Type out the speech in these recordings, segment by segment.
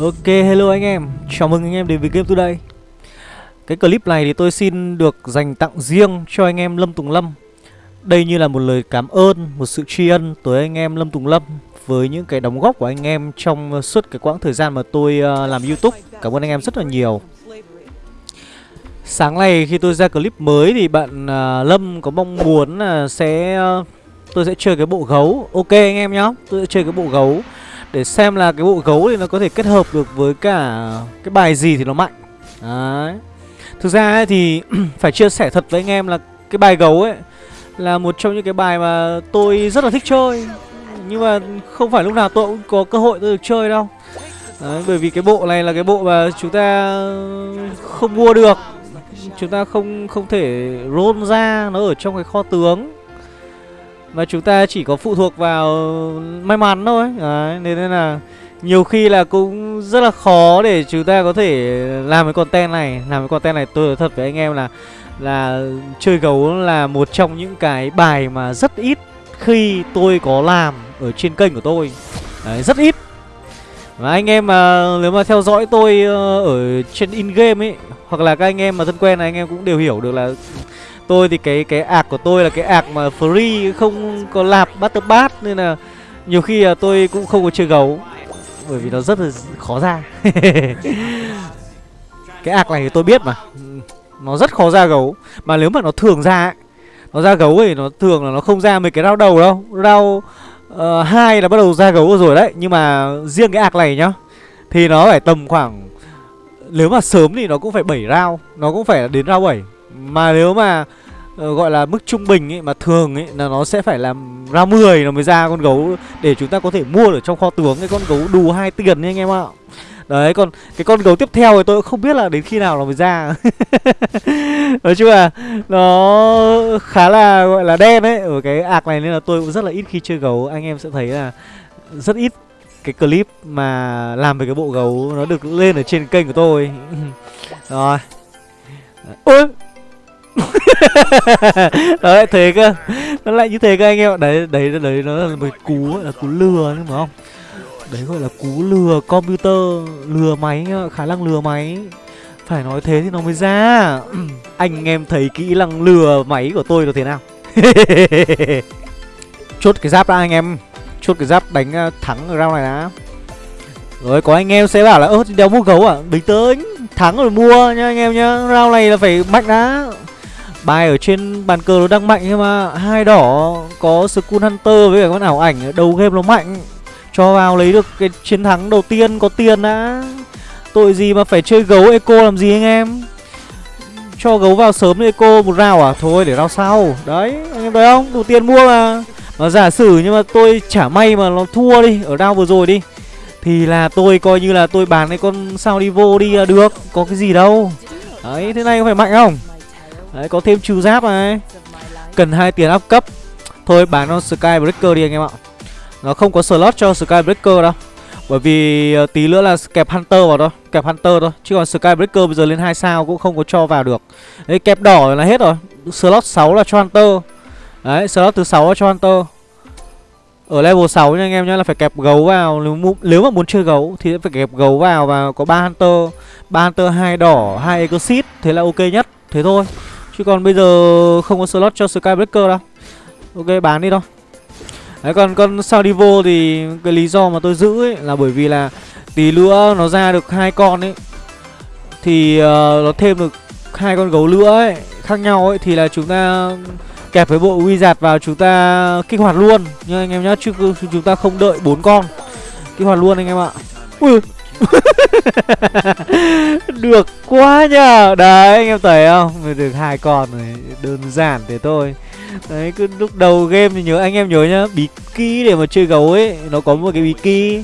Ok, hello anh em, chào mừng anh em đến với Game Today. Cái clip này thì tôi xin được dành tặng riêng cho anh em Lâm Tùng Lâm. Đây như là một lời cảm ơn, một sự tri ân tới anh em Lâm Tùng Lâm Với những cái đóng góp của anh em trong suốt cái quãng thời gian mà tôi ờ, làm Youtube. Cảm ơn anh em rất là nhiều. Sáng nay khi tôi ra clip mới thì bạn ờ, Lâm có mong muốn là sẽ tôi sẽ chơi cái bộ gấu. Ok anh em nhá, tôi sẽ chơi cái bộ gấu để xem là cái bộ gấu thì nó có thể kết hợp được với cả cái bài gì thì nó mạnh. Đấy. Thực ra ấy thì phải chia sẻ thật với anh em là cái bài gấu ấy Là một trong những cái bài mà tôi rất là thích chơi. Nhưng mà không phải lúc nào tôi cũng có cơ hội tôi được chơi đâu. Đấy, bởi vì cái bộ này là cái bộ mà chúng ta không mua được. Chúng ta không không thể roll ra nó ở trong cái kho tướng và chúng ta chỉ có phụ thuộc vào may mắn thôi. Đấy, Nên là nhiều khi là cũng rất là khó để chúng ta có thể làm cái content này. Làm cái content này tôi nói thật với anh em là Là chơi gấu là một trong những cái bài mà rất ít khi tôi có làm ở trên kênh của tôi. Đấy, rất ít. Và anh em mà nếu mà theo dõi tôi ờ, ở trên in game ấy hoặc là các anh em mà thân quen này anh em cũng đều hiểu được là Tôi thì cái cái ạc của tôi là cái ạc mà free không có lạp battle pass nên là nhiều khi là tôi cũng không có chơi gấu bởi vì nó rất là khó ra. cái ạc này thì tôi biết mà. Nó rất khó ra gấu mà nếu mà nó thường ra ấy, nó ra gấu thì nó thường là nó không ra mấy cái rau đầu đâu. Rau uh, hai là bắt đầu ra gấu rồi đấy, nhưng mà riêng cái ạc này nhá thì nó phải tầm khoảng nếu mà sớm thì nó cũng phải 7 rau, nó cũng phải đến rau 7 mà nếu mà uh, gọi là mức trung bình ấy mà thường ấy là nó sẽ phải làm ra 10 nó mới ra con gấu để chúng ta có thể mua ở trong kho tướng cái con gấu đù hai tiền nha anh em ạ. Đấy còn cái con gấu tiếp theo thì tôi cũng không biết là đến khi nào nó mới ra. Nói chung là nó khá là gọi là đen ấy Ở cái ạc này nên là tôi cũng rất là ít khi chơi gấu. Anh em sẽ thấy là rất ít cái clip mà làm về cái bộ gấu nó được lên ở trên kênh của tôi. Rồi. Ôi! đấy, thế cơ. Nó lại như thế cơ anh em ạ. Đấy đấy đấy, nó là một cú là cú lừa nhưng mà không? Đấy, gọi là cú lừa computer, lừa máy khả năng lừa máy. Phải nói thế thì nó mới ra. Anh em thấy kỹ năng lừa máy của tôi là thế nào? Chốt cái giáp ra anh em. Chốt cái giáp đánh à, thắng ở round này đã. Rồi, có anh em sẽ bảo là, ơ đéo mua gấu à? Bình tĩnh, thắng rồi mua nha, anh em nhá. Round này là phải mạnh đã. Bài ở trên bàn cờ nó đang mạnh nhưng mà hai đỏ có Skull Hunter với cả con ảo ảnh đầu game nó mạnh. Cho vào lấy được cái chiến thắng đầu tiên có tiền đã. Tội gì mà phải chơi gấu eco làm gì anh em? Cho gấu vào sớm eco một rào à? Thôi để rào sau. Đấy, anh em thấy không? Đủ tiền mua mà. Mà giả sử nhưng mà tôi chả may mà nó thua đi, Ở rào vừa rồi đi, Thì là tôi coi như là tôi bán cái con sao đi vô đi là được. Có cái gì đâu. Đấy, thế này có phải mạnh không? Đấy có thêm trừ giáp này. Cần hai tiền áp cấp. Thôi bán con Skybreaker đi anh em ạ. Nó không có slot cho Skybreaker đâu. Bởi vì ờ, tí nữa là kẹp Hunter vào thôi Kẹp Hunter thôi. Chứ còn Skybreaker bây giờ lên 2 sao cũng không có cho vào được. Đấy kẹp đỏ là hết rồi. Slot 6 là cho Hunter. Đấy slot thứ 6 là cho Hunter. Ở level 6 nha anh em nhá là phải kẹp gấu vào. Nếu, nếu mà muốn chơi gấu thì phải kẹp gấu vào và có ba hunter. Ba hunter hai đỏ hai exit. Thế là ok nhất. Thế thôi. Chứ còn bây giờ không có slot cho Skybreaker đâu. Ok bán đi thôi. Đấy còn con sao thì cái lý do mà tôi giữ ấy là bởi vì là tí nữa nó ra được hai con ấy thì uh, nó thêm được hai con gấu nữa ấy khác nhau ấy thì là chúng ta kẹp với bộ wizard vào chúng ta kích hoạt luôn. Nhưng anh em nhá chứ chúng ta không đợi bốn con kích hoạt luôn anh em ạ. Ui. được quá nhờ. Đấy, anh em thấy không? Được hai con này Đơn giản thế thôi. Đấy, cứ lúc đầu game thì nhớ, anh em nhớ nhá, Bí kí để mà chơi gấu ấy, Nó có một cái bí kí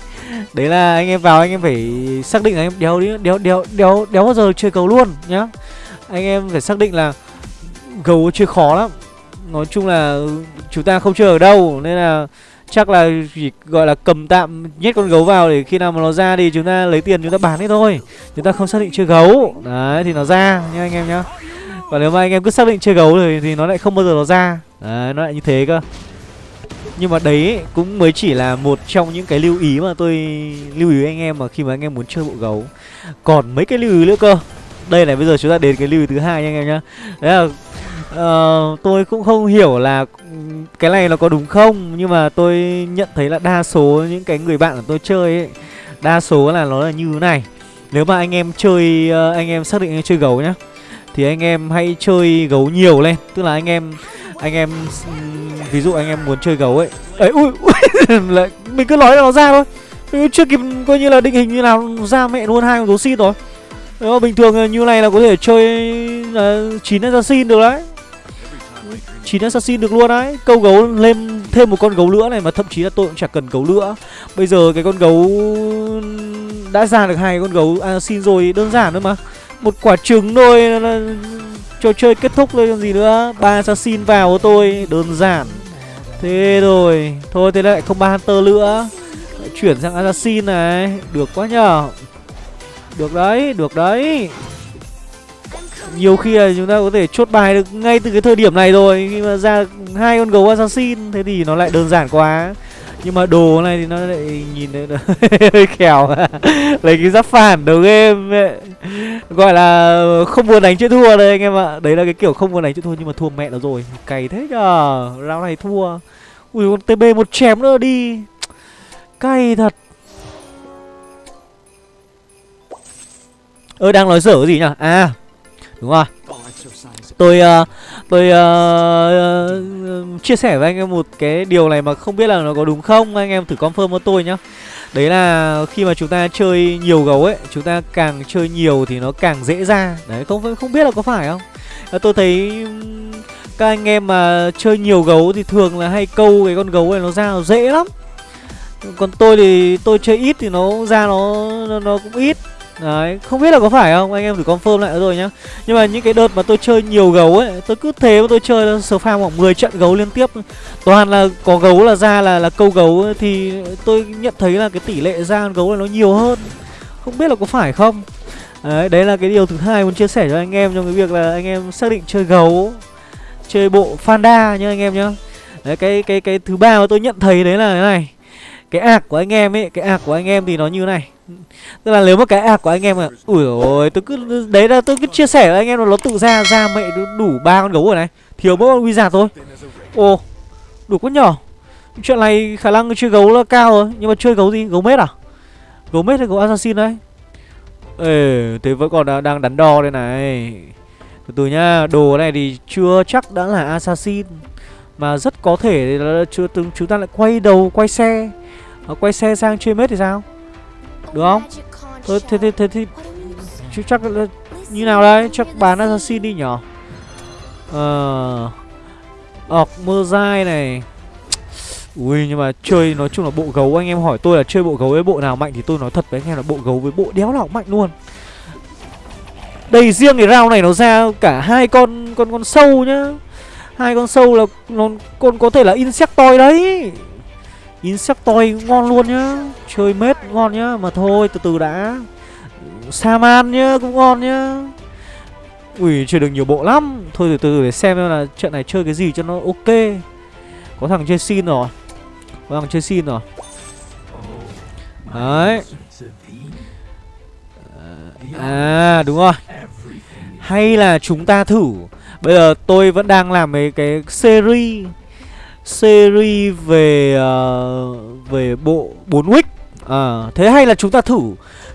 Đấy là anh em vào, anh em phải xác định là anh em đéo đi, đéo đéo đéo đéo bao giờ chơi gấu luôn nhá. Anh em phải xác định là Gấu chơi khó lắm. Nói chung là chúng ta không chơi ở đâu, Nên là Chắc là chỉ gọi là cầm tạm nhét con gấu vào để khi nào mà nó ra thì chúng ta lấy tiền chúng ta bán đi thôi. Chúng ta không xác định chơi gấu. Đấy thì nó ra nha anh em nhá. Còn nếu mà anh em cứ xác định chơi gấu thì, thì nó lại không bao giờ nó ra. Đấy nó lại như thế cơ. Nhưng mà đấy cũng mới chỉ là một trong những cái lưu ý mà tôi lưu ý anh em mà khi mà anh em muốn chơi bộ gấu. Còn mấy cái lưu ý nữa cơ. Đây này bây giờ chúng ta đến cái lưu ý thứ hai nha anh em nhá. Đấy là uh, tôi cũng không hiểu là cái này nó có đúng không Nhưng mà tôi nhận thấy là đa số những cái người bạn của tôi chơi ấy Đa số là nó là như thế này. Nếu mà anh em chơi, uh, anh em xác định chơi gấu nhá Thì anh em hãy chơi gấu nhiều lên. Tức là anh em anh em ví dụ anh em muốn chơi gấu ấy. Ấy ui, ui lại mình cứ nói là nó ra thôi. Mình chưa kịp coi như là định hình như nào ra mẹ luôn hai con gấu xin rồi. Đó, bình thường như này là có thể chơi chín uh, assassin được đấy chín assassin được luôn đấy câu gấu lên thêm một con gấu nữa này mà thậm chí là tôi cũng chẳng cần gấu nữa. Bây giờ cái con gấu đã ra được hai con gấu. À, assassin rồi, đơn giản thôi mà. Một quả trứng thôi là trò chơi kết thúc rồi còn gì nữa. Ba assassin vào của tôi, đơn giản. Thế rồi, thôi, thế lại không ba hunter nữa. Lại chuyển sang assassin này. Được quá nhờ được đấy được đấy nhiều khi là chúng ta có thể chốt bài được ngay từ cái thời điểm này rồi, khi mà ra hai con gấu assassin, thế thì nó lại đơn giản quá. Nhưng mà đồ này thì nó lại nhìn thấy hơi khéo lấy cái giáp phản đầu game ấy. gọi là không muốn đánh chữ thua đây anh em ạ. Đấy là cái kiểu không muốn đánh chữ thua nhưng mà thua mẹ nó rồi. Cày thế nhờ. Rau này thua. Ui, con tb một chém nữa đi. Cay thật. Ơ, đang nói dở cái gì nhỉ à đúng rồi. Tôi uh, tôi uh, uh, chia sẻ với anh em một cái điều này mà không biết là nó có đúng không. Anh em thử confirm với tôi nhá. Đấy là khi mà chúng ta chơi nhiều gấu ấy chúng ta càng chơi nhiều thì nó càng dễ ra. Đấy không không biết là có phải không? Tôi thấy các anh em mà chơi nhiều gấu thì thường là hay câu cái con gấu này nó ra nó dễ lắm. Còn tôi thì tôi chơi ít thì nó ra nó nó, nó cũng ít. Đấy, không biết là có phải không, anh em thử confirm lại rồi nhá. Nhưng mà những cái đợt mà tôi chơi nhiều gấu ấy Tôi cứ thế mà tôi chơi sờ farm khoảng 10 trận gấu liên tiếp. Toàn là có gấu là ra là là câu gấu ấy, Thì tôi nhận thấy là cái tỷ lệ ra gấu này nó nhiều hơn. Không biết là có phải không? Đấy, đấy là cái điều thứ hai muốn chia sẻ cho anh em Trong cái việc là anh em xác định chơi gấu Chơi bộ Fanda nhá anh em nhá. Đấy, cái cái cái thứ ba mà tôi nhận thấy đấy là cái này. Cái ạc của anh em ấy Cái ạc của anh em thì nó như này. Tức là nếu mà cái ạc của anh em mà, Ui ôi tôi cứ Đấy là tôi cứ chia sẻ với anh em là nó tự ra Ra mẹ đủ ba con gấu rồi này. Thiếu mỗi con wizard thôi. Ồ Đủ quá nhỏ Chuyện này khả năng chơi gấu là cao rồi Nhưng mà chơi gấu gì? Gấu mết à? Gấu mết hay gấu assassin đấy? Ê Thế vẫn còn đang đắn đo đây này. Từ từ nhá Đồ này thì chưa chắc đã là assassin Mà rất có thể là chưa từng chúng ta lại quay đầu quay xe. Ờ, quay xe sang chơi mết thì sao được không? Thôi, thế thế thế thì chứ chắc là như nào đấy? Chắc bán assassin đi nhở? Ờ Ọc, mơ dai này Ui, nhưng mà chơi nói chung là bộ gấu, anh em hỏi tôi là chơi bộ gấu với bộ nào mạnh thì tôi nói thật với anh em là bộ gấu với bộ đéo nào mạnh luôn. Đây, riêng cái rau này nó ra cả hai con con con sâu nhá. Hai con sâu là nó, con có thể là insectoid đấy. Insectoid ngon luôn nhá. Chơi mết ngon nhá. Mà thôi, từ từ đã. Saman nhá, cũng ngon nhá. Ui, chơi được nhiều bộ lắm. Thôi từ từ để xem là trận này chơi cái gì cho nó ok. Có thằng chơi xin rồi. Có thằng chơi xin rồi. Đấy. À đúng rồi. Hay là chúng ta thử. Bây giờ tôi vẫn đang làm mấy cái series series về uh, về bộ 4 wick. À, thế hay là chúng ta thử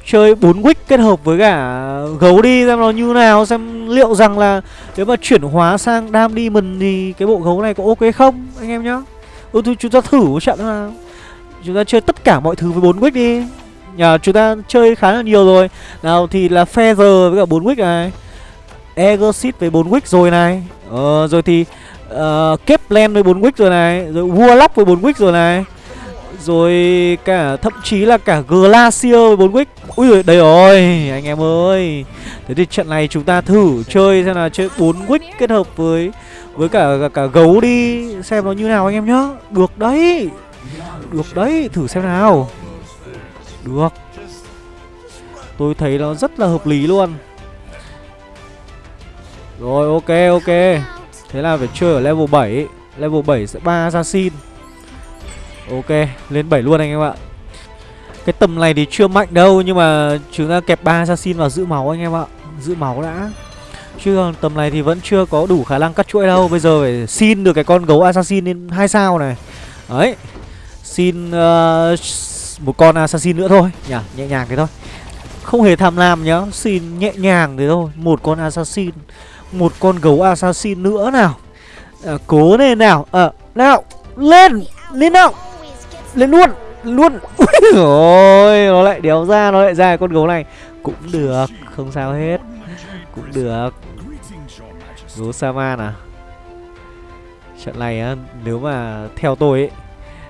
chơi 4 wick kết hợp với cả gấu đi xem nó như nào xem liệu rằng là nếu mà chuyển hóa sang dam demon thì cái bộ gấu này có ok không anh em nhá. Ừ thôi chúng ta thử một trận nào. Chúng ta chơi tất cả mọi thứ với 4 wick đi. Nhà chúng ta chơi khá là nhiều rồi. Nào thì là feather với cả 4 wick này. Exit với 4 wick rồi này. Ờ rồi thì Ờ, uh, Keplen với 4 quick rồi này Rồi Warlock với 4 quick rồi này Rồi cả thậm chí là cả Glacier với 4 quick Ui đây rồi anh em ơi. Thế thì trận này chúng ta thử chơi xem là chơi 4 quick kết hợp với với cả, cả cả gấu đi xem nó như nào anh em nhá. Được đấy Được đấy, thử xem nào. Được. Tôi thấy nó rất là hợp lý luôn. Rồi ok ok. Thế là phải chơi ở level 7 Level 7 sẽ ba assassin. Ok lên 7 luôn anh em ạ. Cái tầm này thì chưa mạnh đâu Nhưng mà chúng ta kẹp ba assassin vào giữ máu anh em ạ. Giữ máu đã. Chứ còn tầm này thì vẫn chưa có đủ khả năng cắt chuỗi đâu. Bây giờ phải xin được cái con gấu assassin lên hai sao này. Đấy. Xin uh, một con assassin nữa thôi. Nhỉ Nhẹ nhàng thế thôi. Không hề tham lam nhá. Xin nhẹ nhàng thế thôi. Một con assassin. Một con gấu assassin nữa nào. À, Cố lên nào. Ờ à, nào Lên Lên nào. Lên luôn Luôn. Ôi Nó lại đéo ra Nó lại ra con gấu này. Cũng được Không sao hết. Cũng được. Gấu Saman à? Trận này á Nếu mà theo tôi ấy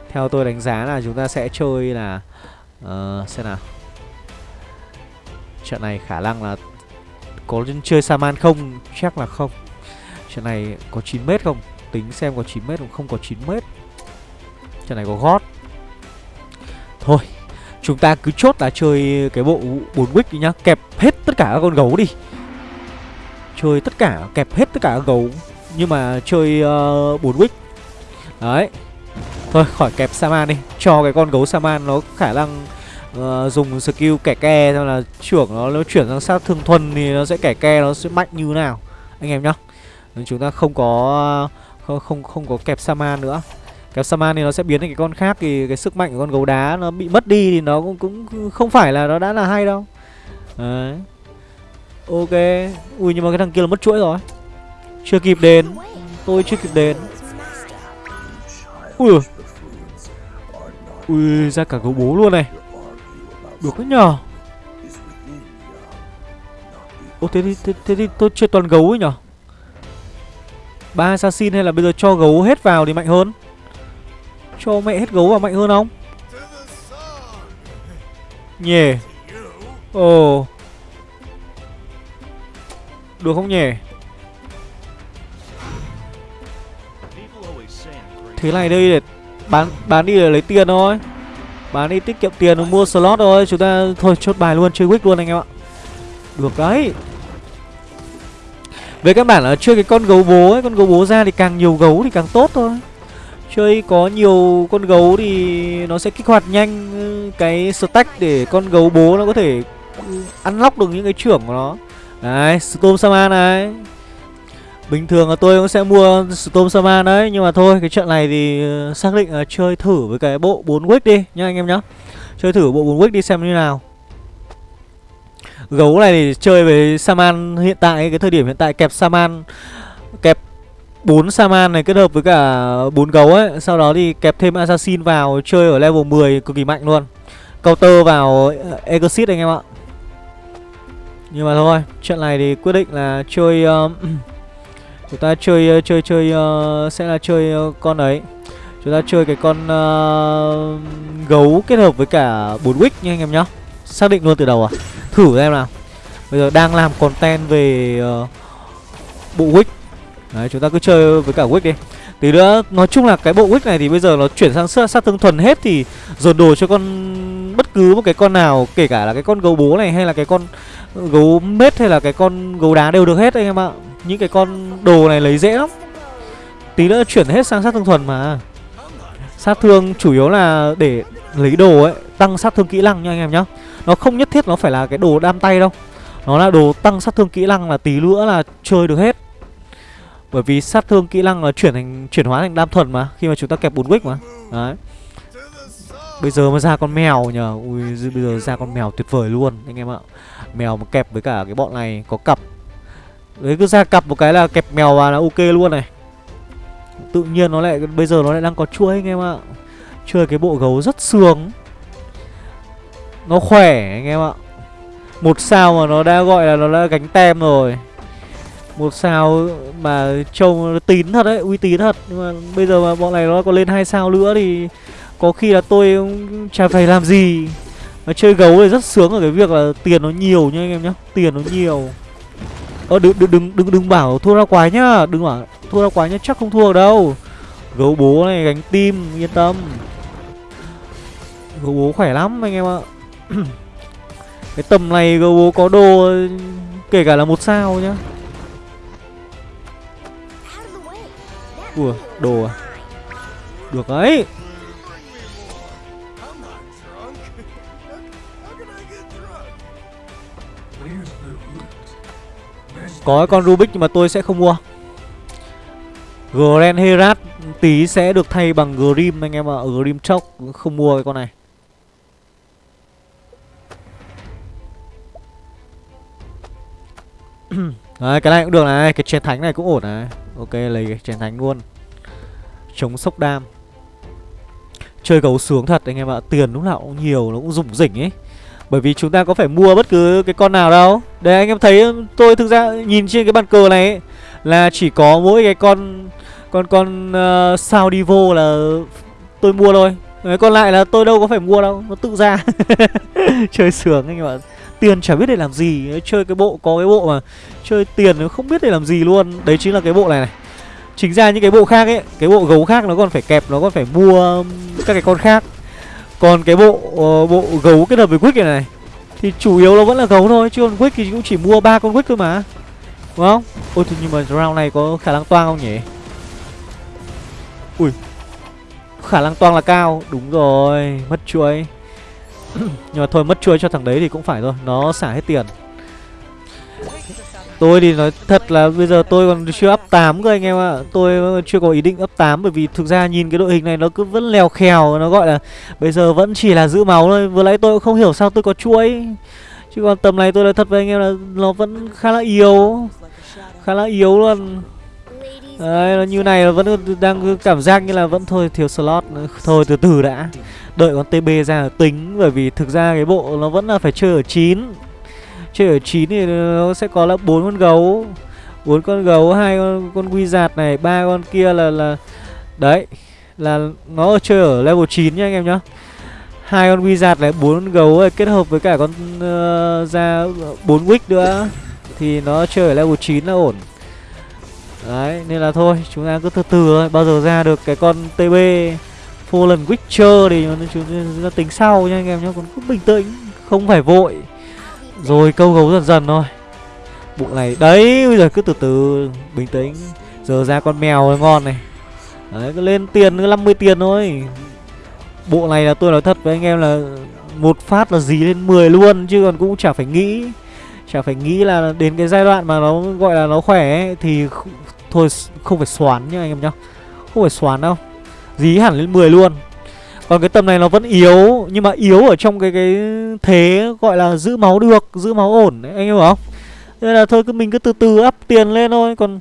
Theo tôi đánh giá là chúng ta sẽ chơi là uh, Xem nào. Trận này khả năng là có chơi Saman không? Chắc là không. Trận này có 9m không? Tính xem có 9m không? Không có 9m Trận này có gót. Thôi Chúng ta cứ chốt là chơi cái bộ 4 wick đi nhá. Kẹp hết tất cả các con gấu đi. Chơi tất cả Kẹp hết tất cả các gấu. Nhưng mà chơi ờ, uh, 4 wick. Đấy. Thôi khỏi kẹp Saman đi. Cho cái con gấu Saman nó khả năng uh, Dùng skill kẻ ke Xong là trưởng nó, nó chuyển sang sát thương thuần Thì nó sẽ kẻ ke nó sẽ mạnh như nào Anh em nhá. Nên chúng ta không có không không không có kẹp Saman nữa. Kẹp Saman thì nó sẽ biến thành cái con khác Thì cái sức mạnh của con gấu đá nó bị mất đi Thì nó cũng, cũng không phải là nó đã là hay đâu. Đấy. Ok. Ui nhưng mà cái thằng kia là mất chuỗi rồi. Chưa kịp đến. Tôi chưa kịp đến. Ui. Ui ra cả gấu bố luôn này. Được đấy nhờ. Ô thế thì, thế, thế thì tôi chơi toàn gấu ấy nhở ba assassin hay là bây giờ cho gấu hết vào thì mạnh hơn? Cho mẹ hết gấu vào mạnh hơn không? Nhề Ồ. Oh. Được không nhỉ? Thế này đây để bán bán đi để lấy tiền thôi. Bán đi tiết kiệm tiền mua slot thôi. Chúng ta thôi chốt bài luôn chơi quick luôn anh em ạ. Được đấy. Về các bản là chơi cái con gấu bố ấy Con gấu bố ra thì càng nhiều gấu thì càng tốt thôi. Chơi có nhiều con gấu thì nó sẽ kích hoạt nhanh ừ, cái stack để con gấu bố nó có thể ừ, ăn lóc được những cái trưởng của nó. Đấy, Storm Saman này. Bình thường là tôi cũng sẽ mua Storm Saman đấy Nhưng mà thôi, cái trận này thì ờ, xác định là chơi thử với cái bộ 4 wick đi nhá anh em nhá. Chơi thử bộ 4 wick đi xem như nào. Gấu này thì chơi với Saman hiện tại, cái thời điểm hiện tại kẹp Saman Kẹp 4 Saman này kết hợp với cả 4 gấu ấy Sau đó thì kẹp thêm Assassin vào chơi ở level 10 cực kỳ mạnh luôn. Counter vào ờ, Exit anh em ạ. Nhưng mà thôi, trận này thì quyết định là chơi uh, chúng ta chơi ờ, chơi chơi uh, sẽ là chơi uh, con ấy. Chúng ta chơi cái con uh, gấu kết hợp với cả bốn wick nha anh em nhá. Xác định luôn từ đầu à? Thử em nào. Bây giờ đang làm content về uh, bộ wick. Đấy, chúng ta cứ chơi với cả wick đi. Tí nữa nói chung là cái bộ wick này thì bây giờ nó chuyển sang sát, sát thương thuần hết thì dồn đồ cho con bất cứ một cái con nào, kể cả là cái con gấu bố này hay là cái con Gấu mết hay là cái con gấu đá đều được hết anh em ạ. Những cái con đồ này lấy dễ lắm. Tí nữa chuyển hết sang sát thương thuần mà. Sát thương chủ yếu là để lấy đồ ấy, Tăng sát thương kỹ năng nha anh em nhá. Nó không nhất thiết nó phải là cái đồ đam tay đâu. Nó là đồ tăng sát thương kỹ năng là tí nữa là chơi được hết. Bởi vì sát thương kỹ năng là chuyển thành, chuyển hóa thành đam thuần mà, Khi mà chúng ta kẹp bùn wick mà. Đấy. Bây giờ mà ra con mèo nhờ. Ui bây giờ ra con mèo tuyệt vời luôn, anh em ạ. Mèo mà kẹp với cả cái bọn này có cặp. Đấy, cứ ra cặp một cái là kẹp mèo vào là ok luôn này. Tự nhiên nó lại Bây giờ nó lại đang có chuỗi, anh em ạ. Chơi cái bộ gấu rất sướng. Nó khỏe, anh em ạ. Một sao mà nó đã gọi là nó đã gánh tem rồi. Một sao mà trông tín thật đấy, uy tín thật. Nhưng mà bây giờ mà bọn này nó còn lên hai sao nữa thì có khi là tôi chả phải làm gì. Mà chơi gấu thì rất sướng ở cái việc là tiền nó nhiều nha anh em nhá. Tiền nó nhiều. Ơ đừng đừng đừng đừng đừng bảo thua ra quái nhá. Đừng bảo thua ra quái nhá, chắc không thua đâu. Gấu bố này gánh tim yên tâm. Gấu bố khỏe lắm anh em ạ. Cái tầm này gấu bố có đồ kể cả là một sao nhá. Ủa, đồ à? Được đấy. Có cái con Rubik nhưng mà tôi sẽ không mua. Grand Herat, tí sẽ được thay bằng Grim anh em ạ. À. Grim Chok không mua cái con này. Đấy, cái này cũng được này, Cái chén thánh này cũng ổn này. Ok, lấy cái chén thánh luôn. Chống sốc đam. Chơi gấu sướng thật anh em ạ, Tiền lúc nào cũng nhiều, nó cũng rủng rỉnh ấy. Bởi vì chúng ta có phải mua bất cứ cái con nào đâu. Đây anh em thấy tôi thực ra nhìn trên cái bàn cờ này ấy, Là chỉ có mỗi cái con Con con uh, sao Divo là tôi mua thôi. Đấy, còn lại là tôi đâu có phải mua đâu Nó tự ra. Chơi sướng anh em ạ. Tiền chả biết để làm gì. Chơi cái bộ có cái bộ mà Chơi tiền nó không biết để làm gì luôn. Đấy chính là cái bộ này này. Chính ra những cái bộ khác ấy Cái bộ gấu khác nó còn phải kẹp Nó còn phải mua các cái con khác. Còn cái bộ uh, bộ gấu kết hợp với Quick này này Thì chủ yếu nó vẫn là gấu thôi Chứ còn Quick thì cũng chỉ mua ba con Quick thôi mà. Đúng không? Ôi thì nhưng mà round này có khả năng toang không nhỉ? Ui Khả năng toang là cao. Đúng rồi Mất chuối. Nhưng mà thôi mất chuối cho thằng đấy thì cũng phải thôi. Nó xả hết tiền. Tôi thì nói thật là bây giờ tôi còn chưa up 8 cơ anh em ạ. Tôi chưa có ý định up 8 Bởi vì thực ra nhìn cái đội hình này nó cứ vẫn lèo khèo Nó gọi là bây giờ vẫn chỉ là giữ máu thôi. Vừa nãy tôi cũng không hiểu sao tôi có chuỗi. Chứ còn tầm này tôi nói thật với anh em là Nó vẫn khá là yếu Khá là yếu luôn. Đấy, nó như này là vẫn đang cảm giác như là vẫn thôi thiếu slot Thôi từ từ đã. Đợi con TB ra tính Bởi vì thực ra cái bộ nó vẫn là phải chơi ở 9 Chơi ở 9 thì nó sẽ có là bốn con gấu bốn con gấu hai con con quy giạt này ba con kia là là đấy là nó chơi ở level 9 nha anh em nhá. Hai con quy giạt này bốn con gấu này, kết hợp với cả con ờ, uh, ra bốn wick nữa thì nó chơi ở level 9 là ổn. Đấy nên là thôi chúng ta cứ từ từ thôi bao giờ ra được cái con tb lần witcher thì chúng ta tính sau nha anh em nhá còn cứ bình tĩnh không phải vội rồi câu gấu dần dần thôi. Bộ này Đấy bây giờ cứ từ từ Bình tĩnh. Giờ ra con mèo ngon này. Đấy cứ lên tiền cứ 50 tiền thôi. Bộ này là tôi nói thật với anh em là Một phát là gì lên 10 luôn Chứ còn cũng chả phải nghĩ. Chả phải nghĩ là đến cái giai đoạn mà nó gọi là nó khỏe ấy, Thì thôi không phải xoán nhá anh em nhá. Không phải xoán đâu. Dí hẳn lên 10 luôn còn cái tầm này nó vẫn yếu, Nhưng mà yếu ở trong cái cái thế gọi là giữ máu được, Giữ máu ổn anh hiểu không? Nên là thôi cứ mình cứ từ từ up tiền lên thôi, Còn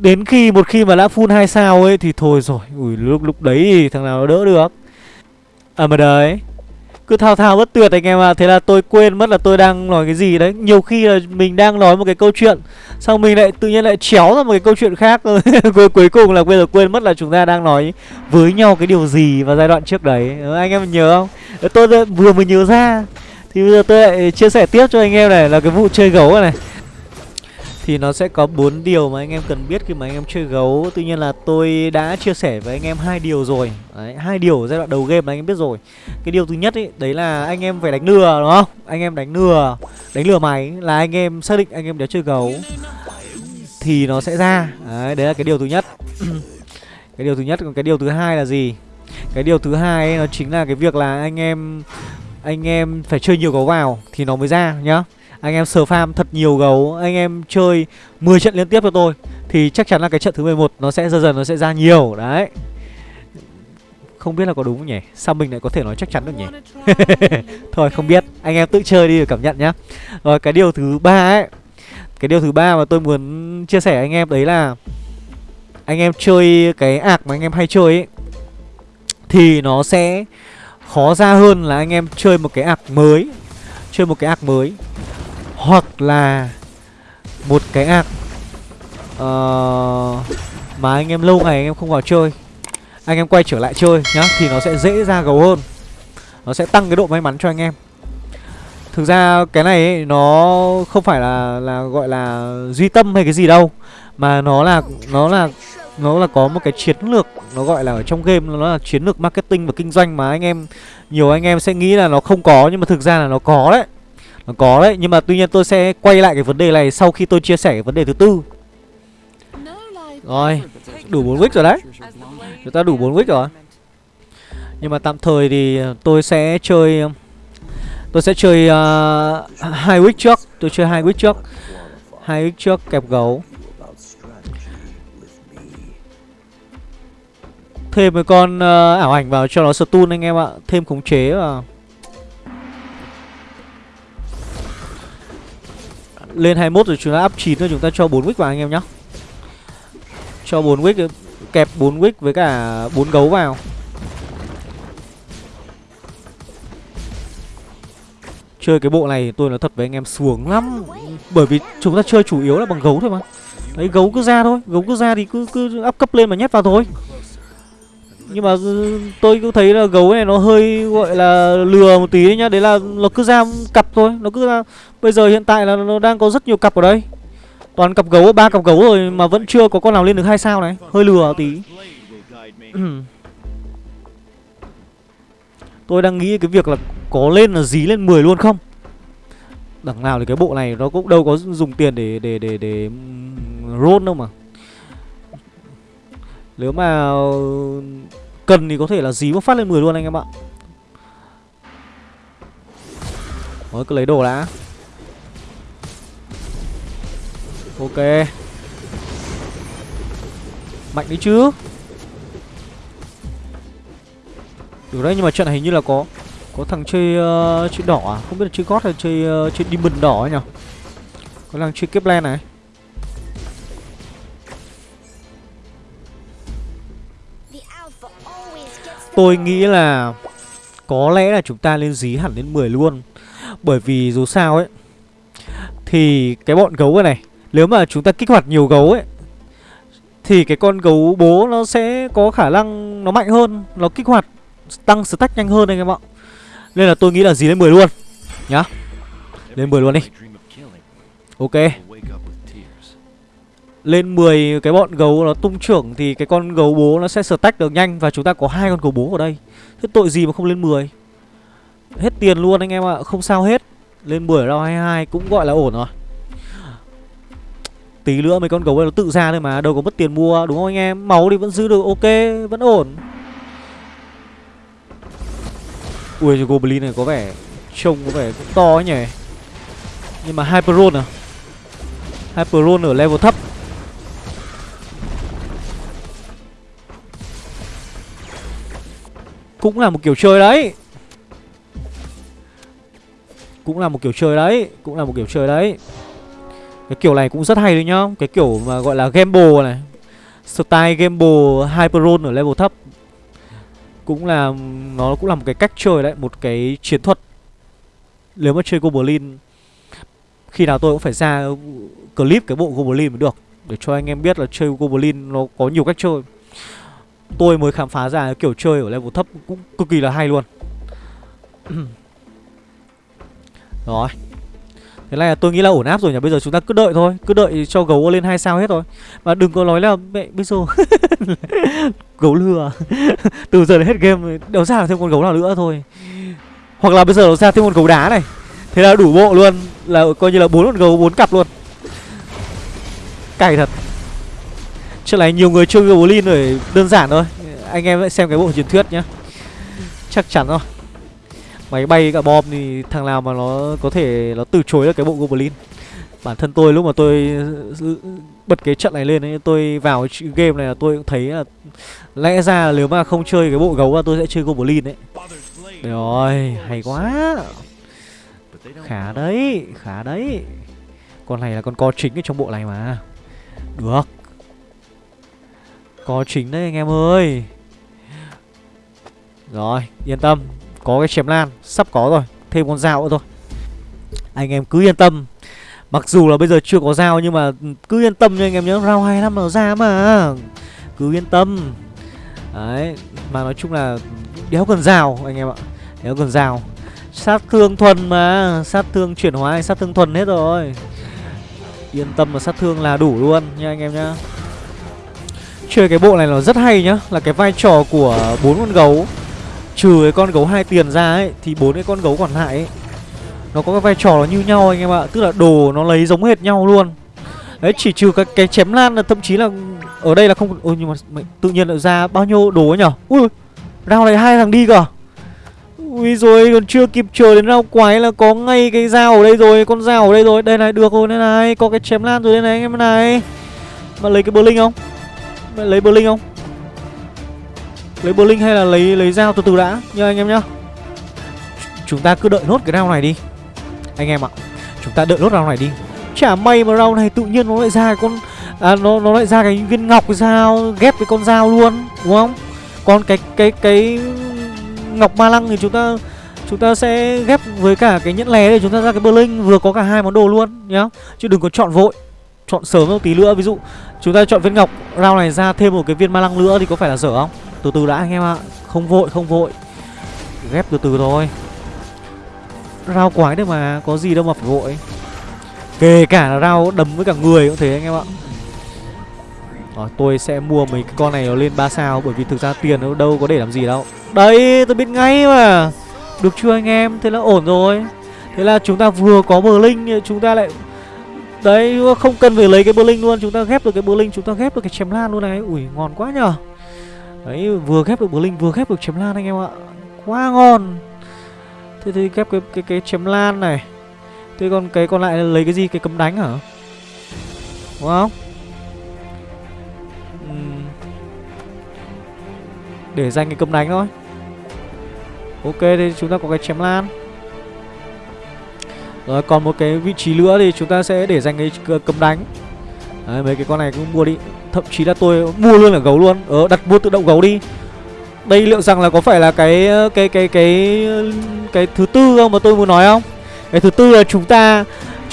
đến khi, một khi mà đã full 2 sao ấy Thì thôi rồi, Ui, lúc lúc đấy thì thằng nào nó đỡ được? À mà đấy cứ thao thao bất tuyệt anh em ạ. À. Thế là tôi quên mất là tôi đang nói cái gì đấy. Nhiều khi là mình đang nói một cái câu chuyện Xong mình lại tự nhiên lại chéo ra một cái câu chuyện khác. Rồi Cuối cùng là bây giờ quên mất là chúng ta đang nói với nhau cái điều gì vào giai đoạn trước đấy. Ừ, anh em nhớ không? Tôi vừa mới nhớ ra Thì bây giờ tôi lại chia sẻ tiếp cho anh em này Là cái vụ chơi gấu này, này thì nó sẽ có bốn điều mà anh em cần biết khi mà anh em chơi gấu. Tuy nhiên là tôi đã chia sẻ với anh em hai điều rồi. Hai điều ở giai đoạn đầu game là anh em biết rồi. Cái điều thứ nhất ấy đấy là anh em phải đánh lừa đúng không? Anh em đánh lừa đánh lừa máy là anh em xác định anh em đã chơi gấu thì nó sẽ ra. Đấy đấy là cái điều thứ nhất. Cái điều thứ nhất còn cái điều thứ hai là gì? Cái điều thứ hai ấy, nó chính là cái việc là anh em anh em phải chơi nhiều gấu vào thì nó mới ra nhá anh em sờ farm thật nhiều gấu, Anh em chơi 10 trận liên tiếp cho tôi, Thì chắc chắn là cái trận thứ 11 Nó sẽ dần dần nó sẽ ra nhiều, Đấy. Không biết là có đúng không nhỉ? Sao mình lại có thể nói chắc chắn được nhỉ? Thôi, không biết. Anh em tự chơi đi để cảm nhận nhá. Rồi, cái điều thứ ba ấy, Cái điều thứ ba mà tôi muốn chia sẻ anh em đấy là Anh em chơi cái ạc mà anh em hay chơi ấy, Thì nó sẽ khó ra hơn là anh em chơi một cái ạc mới, Chơi một cái ạc mới hoặc là một cái ạc uh, ờ, mà anh em lâu ngày anh em không vào chơi anh em quay trở lại chơi nhá thì nó sẽ dễ ra gấu hơn. Nó sẽ tăng cái độ may mắn cho anh em. Thực ra cái này ấy, nó không phải là là gọi là duy tâm hay cái gì đâu mà nó là nó là nó là có một cái chiến lược nó gọi là ở trong game nó là chiến lược marketing và kinh doanh mà anh em nhiều anh em sẽ nghĩ là nó không có nhưng mà thực ra là nó có đấy có đấy, nhưng mà tuy nhiên tôi sẽ quay lại cái vấn đề này sau khi tôi chia sẻ cái vấn đề thứ tư. Rồi, đủ 4 wick rồi đấy. Chúng ta đủ 4 wick rồi. Nhưng mà tạm thời thì tôi sẽ chơi Tôi sẽ chơi uh, hai wick trước. Tôi chơi hai wick trước. Hai wick trước kẹp gấu. Thêm một con uh, ảo ảnh vào cho nó stun anh em ạ. Thêm khống chế vào. Lên 21 rồi chúng ta up 9 rồi chúng ta cho 4 wick vào anh em nhá. Cho 4 wick, kẹp 4 wick với cả 4 gấu vào. Chơi cái bộ này tôi nói thật với anh em xuống lắm. Bởi vì chúng ta chơi chủ yếu là bằng gấu thôi mà. Đấy, gấu cứ ra thôi, Gấu cứ ra thì cứ cứ up cấp lên mà nhét vào thôi. Nhưng mà tôi cũng thấy là gấu này nó hơi gọi là lừa một tí nhá. Đấy là nó cứ ra cặp thôi. Nó cứ ra Bây giờ hiện tại là nó đang có rất nhiều cặp ở đây. Toàn cặp gấu, ba cặp gấu rồi mà vẫn chưa có con nào lên được hai sao này. Hơi lừa tí. Tôi đang nghĩ cái việc là có lên là dí lên 10 luôn không? Đằng nào thì cái bộ này nó cũng đâu có dùng tiền để để để để roll đâu mà. Nếu mà cần thì có thể là dí một phát lên 10 luôn anh em ạ. Rồi cứ lấy đồ đã. Ok. Mạnh đấy chứ. Được đấy nhưng mà trận này hình như là có Có thằng chơi uh, chơi đỏ à? Không biết là chơi gót hay chơi uh, chơi demon đỏ ấy nhỉ? Có thằng chơi kepler này. Tôi nghĩ là Có lẽ là chúng ta lên dí hẳn lên 10 luôn. Bởi vì dù sao ấy, Thì cái bọn gấu này, Nếu mà chúng ta kích hoạt nhiều gấu ấy, Thì cái con gấu bố nó sẽ có khả năng Nó mạnh hơn, Nó kích hoạt, tăng stack nhanh hơn anh em ạ. Nên là tôi nghĩ là dí lên 10 luôn, Nhá. Lên 10 luôn đi. Ok. Lên 10 cái bọn gấu nó tung trưởng Thì cái con gấu bố nó sẽ stack được nhanh Và chúng ta có hai con gấu bố ở đây. Thế tội gì mà không lên 10 Hết tiền luôn anh em ạ, Không sao hết. Lên 10 round 22 cũng gọi là ổn rồi. Tí nữa mấy con gấu này nó tự ra thôi mà, Đâu có mất tiền mua, đúng không anh em? Máu thì vẫn giữ được, ok, Vẫn ổn. Ui Goblin này có vẻ Trông có vẻ cũng to ấy nhỉ. Nhưng mà Hyperon à? Hyperon ở level thấp. Cũng là một kiểu chơi đấy. Cũng là một kiểu chơi đấy, Cũng là một kiểu chơi đấy. Cái kiểu này cũng rất hay đấy nhá. Cái kiểu mà gọi là Gamble này. Style Gamble Hyperon ở level thấp. Cũng là, nó cũng là một cái cách chơi đấy, một cái chiến thuật. Nếu mà chơi goblin, khi nào tôi cũng phải ra clip cái bộ goblin mới được. Để cho anh em biết là chơi goblin nó có nhiều cách chơi tôi mới khám phá ra kiểu chơi ở level thấp cũng cực kỳ là hay luôn. Rồi. Thế này là tôi nghĩ là ổn áp rồi nhỉ? Bây giờ chúng ta cứ đợi thôi. Cứ đợi cho gấu lên hai sao hết rồi. Mà đừng có nói là mẹ, bây giờ Gấu lừa. Từ giờ đến hết game, Đâu ra thêm con gấu nào nữa thôi. Hoặc là bây giờ nó ra thêm con gấu đá này. Thế là đủ bộ luôn. Là coi như là bốn con gấu, bốn cặp luôn. Cày thật. Chắc này nhiều người chơi Goblin rồi đơn giản thôi. Anh em hãy xem cái bộ truyền thuyết nhá. Chắc chắn rồi. Máy bay cả bom thì thằng nào mà nó có thể nó từ chối được cái bộ Goblin. Bản thân tôi lúc mà tôi ừ, bật cái trận này lên ấy Tôi vào game này là tôi cũng thấy là Lẽ ra nếu mà không chơi cái bộ gấu là tôi sẽ chơi Goblin đấy Rồi, hay quá. Khá đấy, khá đấy. Con này là con co chính ở trong bộ này mà. Được có chính đấy anh em ơi. Rồi, yên tâm. Có cái chém lan Sắp có rồi. Thêm con dao nữa thôi. Anh em cứ yên tâm. Mặc dù là bây giờ chưa có dao nhưng mà cứ yên tâm nha anh em nhớ Round 25 nó ra mà. Cứ yên tâm. Đấy Mà nói chung là đéo cần dao anh em ạ. Đéo cần dao. Sát thương thuần mà. Sát thương chuyển hóa sát thương thuần hết rồi. Yên tâm mà sát thương là đủ luôn nha anh em nhá. Chơi cái bộ này nó rất hay nhá Là cái vai trò của bốn con gấu. Trừ cái con gấu hai tiền ra ấy Thì bốn cái con gấu còn lại ấy Nó có cái vai trò nó như nhau anh em ạ. Tức là đồ nó lấy giống hệt nhau luôn. Đấy chỉ trừ cái, cái chém lan là thậm chí là Ở đây là không Ôi nhưng mà tự nhiên lại ra bao nhiêu đồ ấy nhở? Ui Rao này hai thằng đi cơ. Ui rồi còn chưa kịp chờ đến rau quái là có ngay cái dao ở đây rồi Con dao ở đây rồi. Đây này được rồi đây này Có cái chém lan rồi đây này anh em này. Mà lấy cái bơ linh không? Lấy Berlin không? Lấy Berlin hay là lấy lấy dao từ từ đã Nhớ anh em nhá. Chúng ta cứ đợi nốt cái round này đi. Anh em ạ Chúng ta đợi nốt round này đi. Chả may mà round này tự nhiên nó lại ra con à, nó nó lại ra cái viên ngọc cái dao ghép với con dao luôn đúng không? Còn cái cái cái ngọc ma lăng thì chúng ta chúng ta sẽ ghép với cả cái nhẫn lè để chúng ta ra cái Berlin vừa có cả hai món đồ luôn nhá. Chứ đừng có chọn vội chọn sớm một tí nữa. Ví dụ, chúng ta chọn viên ngọc rau này ra thêm một cái viên ma lăng nữa thì có phải là dở không? Từ từ đã anh em ạ. Không vội không vội. Ghép từ từ thôi. Rau quái đấy mà, có gì đâu mà phải vội. Kể cả là rau đấm với cả người cũng thế anh em ạ. Rồi, tôi sẽ mua mấy cái con này nó lên 3 sao, Bởi vì thực ra tiền nó đâu có để làm gì đâu. Đấy, tôi biết ngay mà. Được chưa anh em? Thế là ổn rồi. Thế là chúng ta vừa có bờ linh Chúng ta lại Đấy, không cần phải lấy cái Berlin luôn, Chúng ta ghép được cái Berlin, Chúng ta ghép được cái chém lan luôn này. Ui, ngon quá nhở Đấy, vừa ghép được Berlin, vừa ghép được chém lan anh em ạ. Quá ngon. Thế thì ghép cái cái cái chém lan này. Thế còn cái còn lại lấy cái gì? Cái cấm đánh hả? Đúng không? Để dành cái cấm đánh thôi. Ok thì chúng ta có cái chém lan. Rồi còn một cái vị trí nữa thì chúng ta sẽ để dành cái cấm đánh. Đấy, mấy cái con này cũng mua đi. Thậm chí là tôi mua luôn là gấu luôn. Ờ đặt mua tự động gấu đi. Đây liệu rằng là có phải là cái cái cái cái cái thứ tư không mà tôi muốn nói không? Cái thứ tư là chúng ta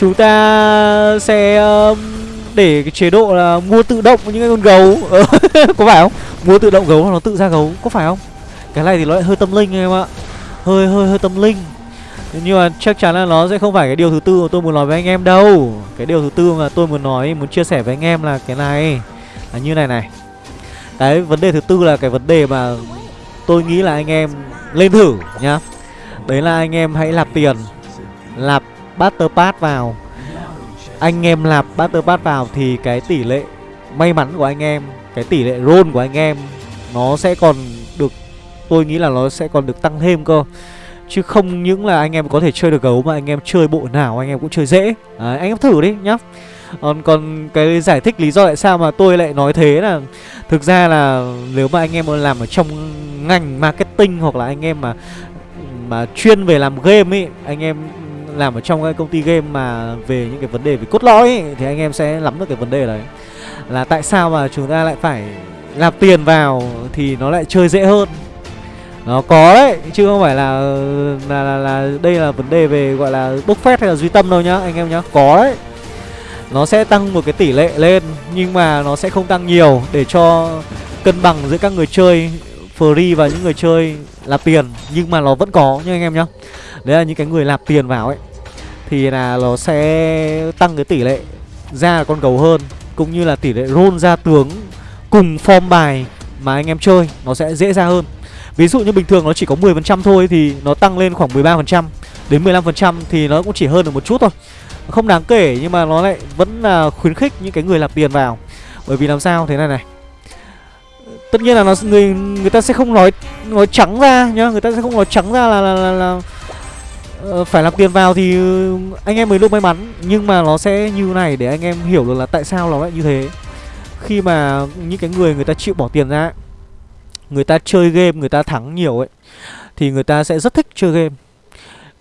Chúng ta sẽ um, để cái chế độ là mua tự động những cái con gấu. Ờ, có phải không? Mua tự động gấu nó tự ra gấu có phải không? Cái này thì nó lại hơi tâm linh em ạ. Hơi hơi hơi tâm linh nhưng mà chắc chắn là nó sẽ không phải cái điều thứ tư mà tôi muốn nói với anh em đâu. Cái điều thứ tư mà tôi muốn nói, muốn chia sẻ với anh em là cái này, là như này này. Cái vấn đề thứ tư là cái vấn đề mà tôi nghĩ là anh em lên thử nhá. Đấy là anh em hãy nạp tiền nạp Butter pass vào. Anh em nạp Butter pass vào thì cái tỷ lệ may mắn của anh em, cái tỷ lệ roll của anh em nó sẽ còn được, tôi nghĩ là nó sẽ còn được tăng thêm cơ chứ không những là anh em có thể chơi được gấu mà anh em chơi bộ nào anh em cũng chơi dễ. À, anh em thử đi nhá. Còn còn cái giải thích lý do tại sao mà tôi lại nói thế là thực ra là nếu mà anh em làm ở trong ngành marketing hoặc là anh em mà mà chuyên về làm game ấy anh em làm ở trong cái công ty game mà về những cái vấn đề về cốt lõi ấy, thì anh em sẽ nắm được cái vấn đề đấy. Là tại sao mà chúng ta lại phải nạp tiền vào thì nó lại chơi dễ hơn? Nó có đấy chứ không phải là là, là là đây là vấn đề về gọi là bốc phét hay là duy tâm đâu nhá anh em nhá. Có đấy. Nó sẽ tăng một cái tỷ lệ lên nhưng mà nó sẽ không tăng nhiều để cho cân bằng giữa các người chơi free và những người chơi lạp tiền. Nhưng mà nó vẫn có nha anh em nhá. Đấy là những cái người lạp tiền vào ấy thì là nó sẽ tăng cái tỷ lệ ra con gấu hơn cũng như là tỷ lệ roll ra tướng cùng form bài mà anh em chơi nó sẽ dễ ra hơn ví dụ như bình thường nó chỉ có 10% thôi thì nó tăng lên khoảng 13% đến 15% thì nó cũng chỉ hơn được một chút thôi. Không đáng kể nhưng mà nó lại vẫn là khuyến khích những cái người nạp tiền vào. Bởi vì làm sao? Thế này này. Tất nhiên là nó người người ta sẽ không nói nói trắng ra nhá người ta sẽ không nói trắng ra là là, là, là ờ, phải làm tiền vào thì ừ, anh em mới được may mắn. Nhưng mà nó sẽ như này để anh em hiểu được là tại sao nó lại như thế. Khi mà những cái người người ta chịu bỏ tiền ra người ta chơi game người ta thắng nhiều ấy thì người ta sẽ rất thích chơi game.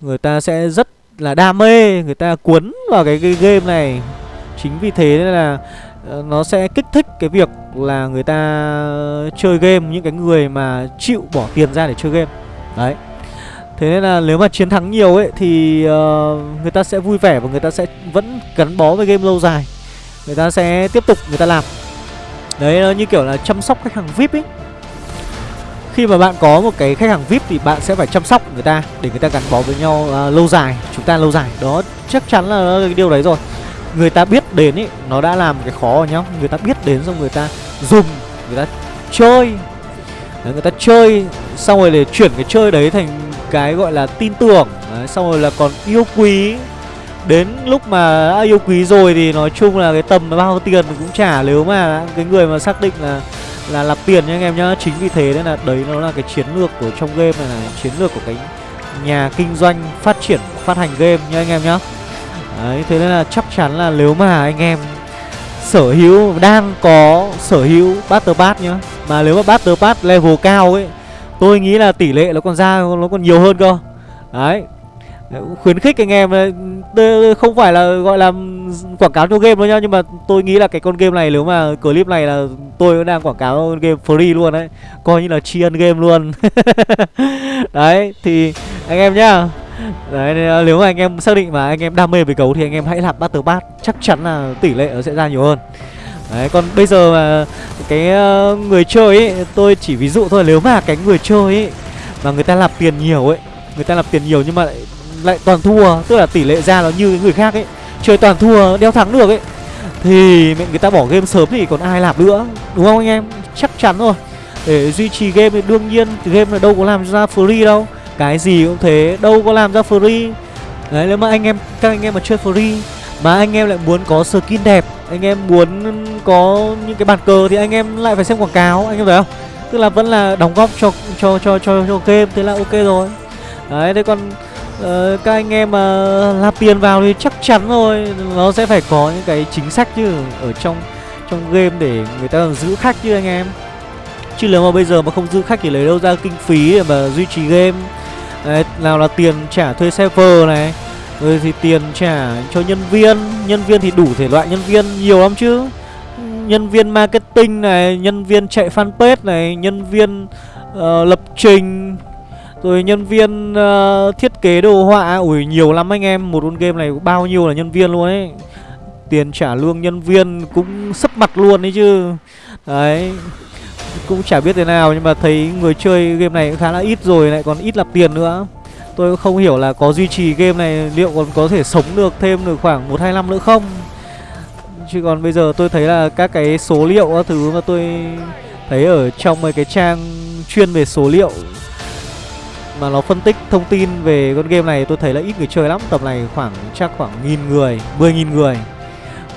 Người ta sẽ rất là đam mê người ta cuốn vào cái, cái game này. Chính vì thế nên là ờ, nó sẽ kích thích cái việc là người ta chơi game những cái người mà chịu bỏ tiền ra để chơi game. Đấy. Thế nên là nếu mà chiến thắng nhiều ấy Thì uh, người ta sẽ vui vẻ Và người ta sẽ vẫn gắn bó với game lâu dài. Người ta sẽ tiếp tục người ta làm. Đấy nó như kiểu là chăm sóc khách hàng VIP ấy. Khi mà bạn có một cái khách hàng VIP Thì bạn sẽ phải chăm sóc người ta Để người ta gắn bó với nhau uh, lâu dài Chúng ta lâu dài. Đó chắc chắn là cái điều đấy rồi. Người ta biết đến ý, Nó đã làm cái khó rồi nhá. Người ta biết đến xong người ta dùng Người ta chơi. Đấy, Người ta chơi Xong rồi để chuyển cái chơi đấy thành cái gọi là tin tưởng. Đấy, xong rồi là còn yêu quý. Đến lúc mà đã yêu quý rồi thì nói chung là cái tầm bao nhiêu tiền mình cũng trả nếu mà cái người mà xác định là là nạp tiền nha anh em nhá. Chính vì thế nên là đấy nó là cái chiến lược của trong game này là chiến lược của cái nhà kinh doanh phát triển phát hành game nha anh em nhá. Đấy, thế nên là chắc chắn là nếu mà anh em sở hữu đang có sở hữu Battle Pass nhá Mà nếu mà Battle Pass level cao ấy Tôi nghĩ là tỷ lệ nó còn ra nó còn nhiều hơn cơ. Đấy khuyến khích anh em không phải là gọi là quảng cáo cho game đâu nhá nhưng mà tôi nghĩ là cái con game này nếu mà clip này là tôi đang quảng cáo game free luôn đấy. Coi như là tri ân game luôn. Đấy thì anh em nhá. Đấy nếu mà anh em xác định mà anh em đam mê về gấu thì anh em hãy làm battle pass chắc chắn là tỷ lệ nó sẽ ra nhiều hơn. Đấy, còn bây giờ mà cái ờ, người chơi ấy, tôi chỉ ví dụ thôi nếu mà cái người chơi ấy mà người ta làm tiền nhiều ấy, người ta làm tiền nhiều nhưng mà lại lại toàn thua tức là tỷ lệ ra nó như người khác ấy. Chơi toàn thua đeo thắng được ấy. Thì mẹ người ta bỏ game sớm thì còn ai làm nữa đúng không anh em? Chắc chắn rồi. Để duy trì game thì đương nhiên game là đâu có làm ra free đâu. Cái gì cũng thế đâu có làm ra free. Đấy nếu mà anh em các anh em mà chơi free mà anh em lại muốn có skin đẹp anh em muốn có những cái bàn cờ thì anh em lại phải xem quảng cáo anh em thấy không? Tức là vẫn là đóng góp cho cho cho cho, cho game thế là ok rồi. Đấy thế còn Ờ, các anh em ờ, mà lạp tiền vào thì chắc chắn rồi. Nó sẽ phải có những cái chính sách chứ ở trong trong game để người ta giữ khách chứ anh em. Chứ nếu mà bây giờ mà không giữ khách thì lấy đâu ra kinh phí để mà duy trì game? Đấy, nào là tiền trả thuê server này rồi thì tiền trả cho nhân viên. Nhân viên thì đủ thể loại nhân viên nhiều lắm chứ. Nhân viên marketing này nhân viên chạy fanpage này nhân viên uh, lập trình rồi nhân viên uh, thiết kế đồ họa à, ủi nhiều lắm anh em. Một con game này bao nhiêu là nhân viên luôn ấy. Tiền trả lương nhân viên cũng sấp mặt luôn đấy chứ. Đấy Cũng chả biết thế nào Nhưng mà thấy người chơi game này cũng khá là ít rồi Lại còn ít lập tiền nữa. Tôi cũng không hiểu là có duy trì game này Liệu còn có thể sống được thêm được khoảng 1-2 năm nữa không? Chứ còn bây giờ tôi thấy là các cái số liệu các thứ mà tôi thấy ở trong mấy cái trang chuyên về số liệu mà nó phân tích thông tin về con game này tôi thấy là ít người chơi lắm. Tầm này khoảng chắc khoảng nghìn người mười nghìn người.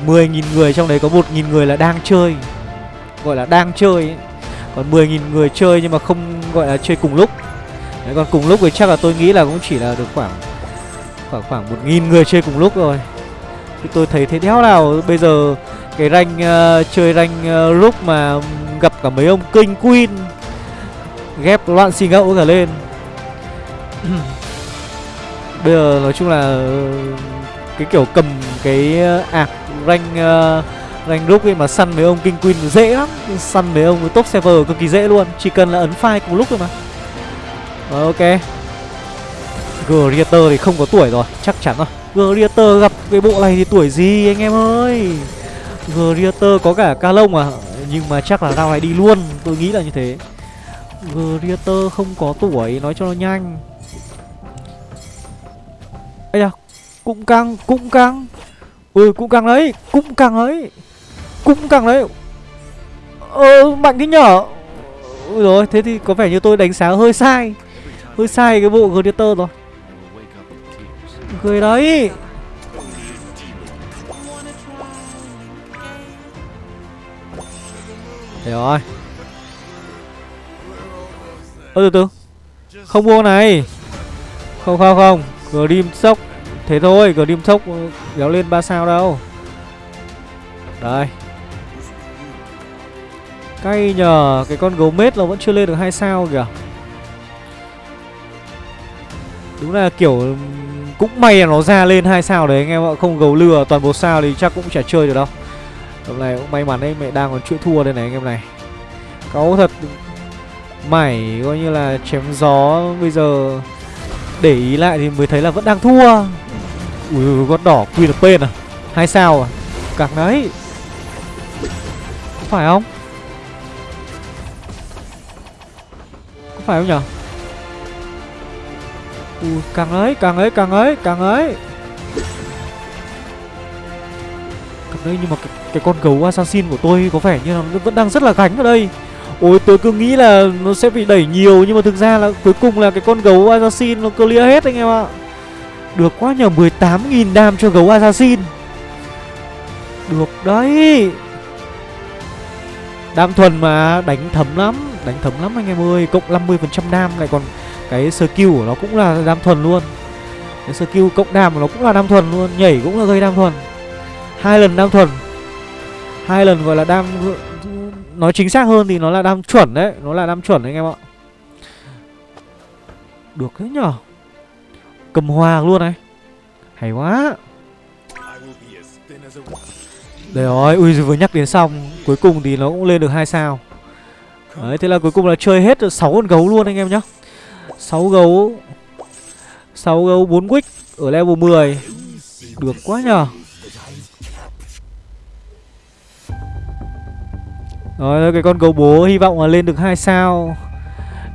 Mười nghìn người trong đấy có một nghìn người là đang chơi gọi là đang chơi ấy. còn mười nghìn người chơi nhưng mà không gọi là chơi cùng lúc. Đấy, còn cùng lúc thì chắc là tôi nghĩ là cũng chỉ là được khoảng khoảng khoảng một nghìn người chơi cùng lúc rồi thì tôi thấy thế đéo nào bây giờ cái rank uh, chơi rank uh, lúc mà gặp cả mấy ông kinh queen ghép loạn xì ngẫu cả lên. Bây giờ nói chung là ờ, Cái kiểu cầm cái ờ, ạc rank uh, rank group ấy mà săn mấy ông King Queen dễ lắm. Săn mấy ông top server cực kỳ dễ luôn. Chỉ cần là ấn file cùng lúc thôi mà. Rồi ok. Greater thì không có tuổi rồi Chắc chắn rồi. Greater gặp cái bộ này thì tuổi gì anh em ơi? Greater có cả ca lông à Nhưng mà chắc là rao này đi luôn. Tôi nghĩ là như thế. Greater không có tuổi Nói cho nó nhanh ấy da, cũng căng cũng căng. Ui cũng căng đấy, cũng căng đấy, cũng căng đấy. Ờ mạnh thế nhở? Ui rồi thế thì có vẻ như tôi đánh giá hơi sai. Hơi sai cái bộ gladiator rồi. Người đấy. Thế rồi Ơ, từ từ. Không mua này. Không không không. Grim sốc Thế thôi, Grim sốc kéo ừ, lên 3 sao đâu. Đây. Cay nhờ, Cái con gấu mết nó vẫn chưa lên được hai sao kìa. Đúng là kiểu ừ, Cũng may là nó ra lên hai sao đấy anh em ạ Không gấu lừa toàn bộ sao thì chắc cũng chả chơi được đâu. Hôm nay cũng may mắn đấy, Mẹ đang còn chuỗi thua đây này anh em này. Cáu thật Mảy coi như là chém gió Bây giờ để ý lại thì mới thấy là vẫn đang thua. Ui con đỏ Queen được Pain à? Hai sao à? Càng đấy. Có phải không? Có phải không nhở? Ui càng ấy càng ấy càng ấy càng ấy. Càng ấy nhưng mà cái, cái con gấu assassin của tôi có vẻ như là vẫn đang rất là gánh ở đây. Ôi tôi cứ nghĩ là nó sẽ bị đẩy nhiều, Nhưng mà thực ra là cuối cùng là cái con gấu assassin nó clear hết anh em ạ. Được quá nhờ 18.000 đam cho gấu assassin. Được đấy. Đam thuần mà, đánh thấm lắm, Đánh thấm lắm anh em ơi. Cộng 50% đam lại còn cái skill của nó cũng là đam thuần luôn. Cái skill cộng đam của nó cũng là đam thuần luôn, nhảy cũng là gây đam thuần. Hai lần đam thuần. Hai lần gọi là đam nói chính xác hơn thì nó là đam chuẩn đấy, nó là đam chuẩn đấy anh em ạ. Được đấy nhở? Cầm hòa luôn này. Hay quá. Đấy rồi ui vừa nhắc đến xong, cuối cùng thì nó cũng lên được hai sao. Đấy, thế là cuối cùng là chơi hết được sáu con gấu luôn anh em nhá. Sáu gấu sáu gấu bốn quick ở level 10 được quá nhờ rồi cái con gấu bố hy vọng là lên được hai sao.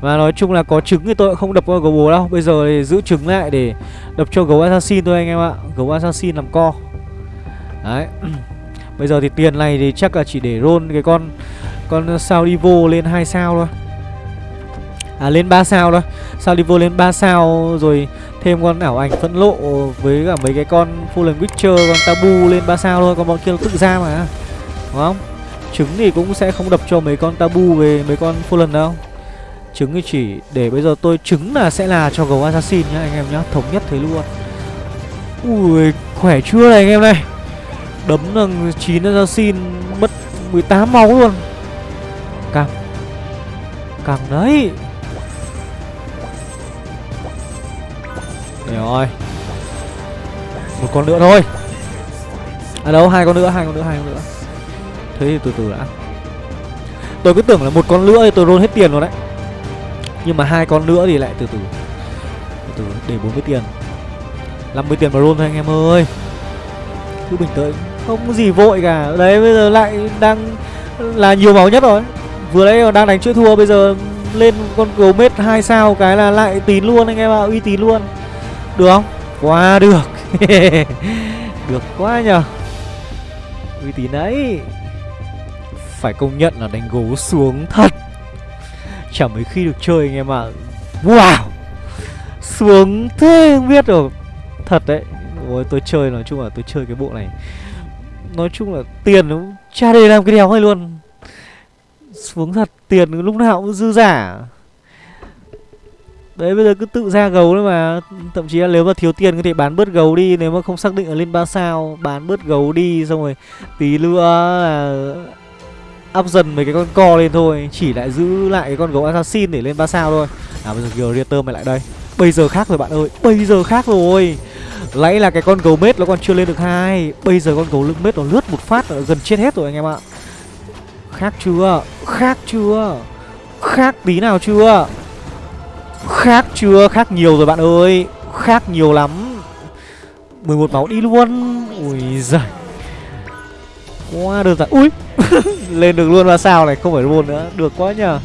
Và nói chung là có trứng thì tôi không đập con gấu bố đâu. Bây giờ thì giữ trứng lại để đập cho gấu assassin thôi anh em ạ. Gấu assassin làm co. Đấy. Bây giờ thì tiền này thì chắc là chỉ để roll cái con Con sao đi vô lên 2 sao thôi. À lên 3 sao thôi. Sao đi vô lên 3 sao rồi thêm con ảo ảnh phẫn lộ với cả mấy cái con Fallen Witcher, con Tabu lên 3 sao thôi. Còn bọn kia nó tự ra mà. Đúng không? Trứng thì cũng sẽ không đập cho mấy con Tabu về mấy con Fallen đâu. Trứng thì chỉ để bây giờ tôi, trứng là sẽ là cho gấu assassin nhá, anh em nhá, Thống nhất thế luôn. Ui, khỏe chưa này anh em này? Đấm là 9 assassin mất 18 máu luôn. Càng Càng đấy. Để rồi. Một con nữa thôi. À đâu, hai con nữa, hai con nữa, hai con nữa. Thế thì từ từ đã. Tôi cứ tưởng là một con nữa thì tôi roll hết tiền rồi đấy. Nhưng mà hai con nữa thì lại từ từ. Từ từ, để 40 tiền. 50 tiền mà roll thôi anh em ơi. Cứ bình tĩnh. Không có gì vội cả. Đấy, bây giờ lại đang là nhiều máu nhất rồi. Vừa nãy còn đang đánh chuỗi thua, bây giờ lên con gấu mết hai sao cái là lại tín luôn anh em ạ, uy tín luôn. Được không? Quá được. Được quá nhờ. Uy tín đấy phải công nhận là đánh gấu xuống thật. Chẳng mấy khi được chơi anh em ạ. À. Wow! Xuống thế không biết được Thật đấy. Ôi, tôi chơi nói chung là tôi chơi cái bộ này. Nói chung là tiền nó cha để làm cái đéo hay luôn. Xuống thật, tiền lúc nào cũng dư giả. Đấy, bây giờ cứ tự ra gấu đấy mà. Thậm chí là nếu mà thiếu tiền có thể bán bớt gấu đi, Nếu mà không xác định là lên 3 sao, Bán bớt gấu đi, xong rồi Tí nữa là up dần mấy cái con co lên thôi, chỉ lại giữ lại cái con gấu assassin để lên ba sao thôi. À bây giờ Greater mày lại đây. Bây giờ khác rồi bạn ơi, bây giờ khác rồi. Lấy là cái con gấu mết nó còn chưa lên được hai, bây giờ con gấu lưng mết nó lướt một phát là gần chết hết rồi anh em ạ. Khác chưa? Khác chưa? Khác tí nào chưa? Khác chưa? Khác nhiều rồi bạn ơi, khác nhiều lắm. 11 máu đi luôn. Ui giời quá đơn giản. Ui lên được luôn ba sao này không phải luôn nữa. Được quá nhờ.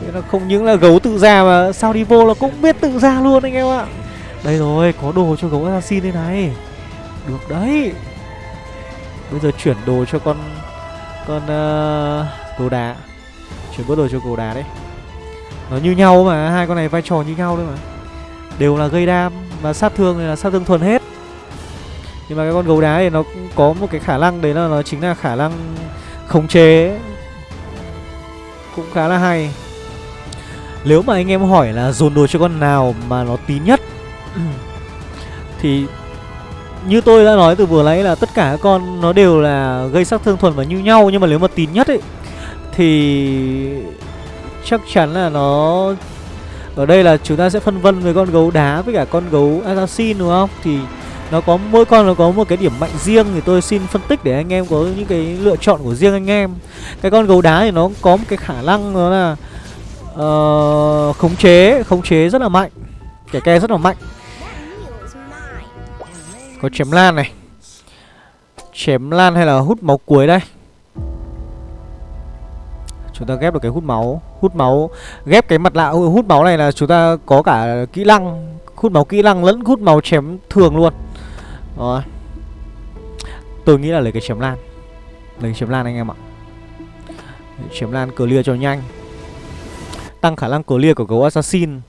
Thế nó không những là gấu tự ra mà sao đi vô là cũng biết tự ra luôn anh em ạ. Đây rồi có đồ cho gấu assassin đây này. Được đấy. Bây giờ chuyển đồ cho con con uh, gấu đá. Chuyển bớt đồ cho gấu đá đấy. Nó như nhau mà hai con này vai trò như nhau đấy mà. Đều là gây đam và sát thương này là sát thương thuần hết nhưng mà cái con gấu đá thì nó cũng có một cái khả năng đấy là nó chính là khả năng khống chế. Cũng khá là hay. Nếu mà anh em hỏi là dồn đồ cho con nào mà nó tín nhất, thì như tôi đã nói từ vừa nãy là tất cả các con nó đều là gây sát thương thuần và như nhau, nhưng mà nếu mà tín nhất ấy, thì chắc chắn là nó, ở đây là chúng ta sẽ phân vân với con gấu đá với cả con gấu assassin, đúng không? Thì nó có mỗi con nó có một cái điểm mạnh riêng thì tôi xin phân tích để anh em có những cái lựa chọn của riêng anh em. Cái con gấu đá thì nó có một cái khả năng đó là uh, khống chế khống chế rất là mạnh kẻ ke rất là mạnh. Có chém lan này chém lan hay là hút máu cuối đây? Chúng ta ghép được cái hút máu hút máu ghép cái mặt lạ hút máu này là chúng ta có cả kỹ năng hút máu kỹ năng lẫn hút máu chém thường luôn rồi. Tôi nghĩ là lấy cái chém lan. Lấy chém lan anh em ạ. Chém lan clear cho nhanh. Tăng khả năng clear của gấu assassin.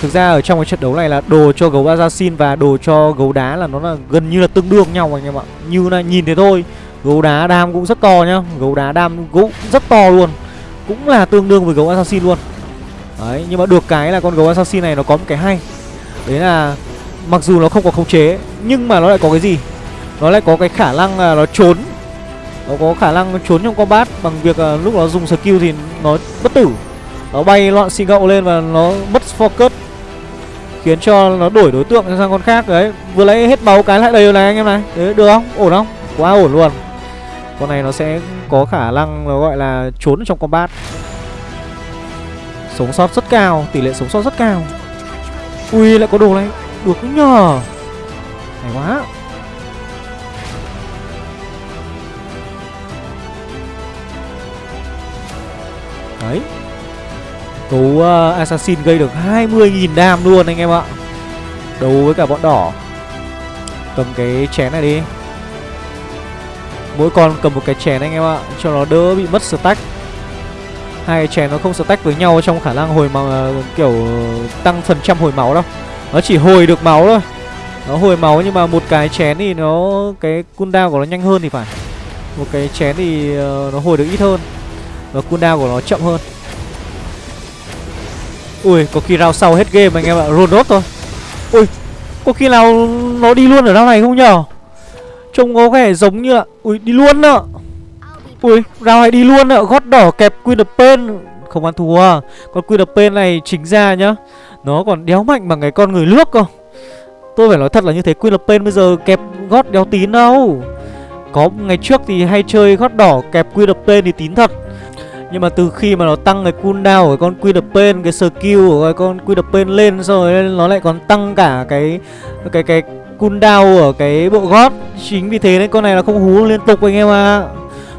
Thực ra ở trong cái trận đấu này là đồ cho gấu assassin và đồ cho gấu đá là nó là gần như là tương đương nhau anh em ạ. Như là nhìn thế thôi. Gấu đá đam cũng rất to nhá. Gấu đá đam cũng rất to luôn. Cũng là tương đương với gấu assassin luôn. Đấy, nhưng mà được cái là con gấu assassin này nó có một cái hay. Đấy là mặc dù nó không có khống chế Nhưng mà nó lại có cái gì? Nó lại có cái khả năng là nó trốn. Nó có khả năng trốn trong combat Bằng việc là lúc nó dùng skill thì nó bất tử. Nó bay loạn xì gậu lên và nó mất focus Khiến cho nó đổi đối tượng sang con khác. Đấy, vừa lấy hết máu cái lại đầy này anh em này. Đấy, được không? Ổn không? Quá ổn luôn. Con này nó sẽ có khả năng nó gọi là trốn trong combat. Sống sót rất cao, tỷ lệ sống sót rất cao. Ui lại có đồ này. Được nhờ. Hay quá. Đấy. Cú uh, Assassin gây được 20.000 đam luôn anh em ạ. Đấu với cả bọn đỏ. Cầm cái chén này đi. Mỗi con cầm một cái chén anh em ạ Cho nó đỡ bị mất stack. Hai chén nó không stack với nhau trong khả năng hồi máu uh, kiểu tăng phần trăm hồi máu đâu nó chỉ hồi được máu thôi. Nó hồi máu nhưng mà một cái chén thì nó cái cooldown của nó nhanh hơn thì phải. Một cái chén thì ờ, nó hồi được ít hơn. Và cooldown của nó chậm hơn. Ui có khi round sau hết game anh em ạ. Roll nốt thôi. Ui có khi nào nó đi luôn ở round này không nhở? Trông có vẻ giống như là ui đi luôn ạ Ui, round này đi luôn ạ, gót đỏ kẹp Queen of Pain. Không ăn thua. Con Queen of Pain này chính ra nhá. Nó còn đéo mạnh bằng cái con người nước cơ. Tôi phải nói thật là như thế, Queen of Pain bây giờ kẹp gót đéo tín đâu. Có ngày trước thì hay chơi gót đỏ kẹp Queen of Pain thì tín thật. Nhưng mà từ khi mà nó tăng cái cooldown của con Queen of Pain, Cái skill của cái con Queen of Pain lên rồi Nó lại còn tăng cả cái Cái cái cooldown ở cái bộ gót. Chính vì thế nên con này nó không hú liên tục anh em ạ. À.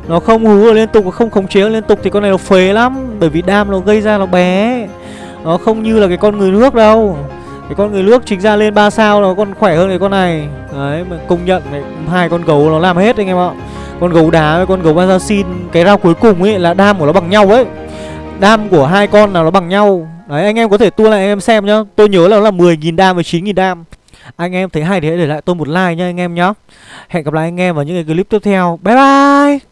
Nó không hú liên tục không khống chế liên tục thì con này nó phế lắm, Bởi vì đam nó gây ra nó bé. Nó không như là cái con người nước đâu. Cái con người nước chính ra lên 3 sao nó còn khỏe hơn cái con này. Đấy mà công nhận này, hai con gấu nó làm hết anh em ạ. Con gấu đá với con gấu assassin Cái rau cuối cùng ấy là đam của nó bằng nhau ấy. Đam của hai con là nó bằng nhau. Đấy anh em có thể tua lại anh em xem nhá. Tôi nhớ là nó là 10.000 đam với 9.000 đam. Anh em thấy hay thì hãy để lại tôi một like nha anh em nhá. Hẹn gặp lại anh em vào những cái clip tiếp theo. Bye bye!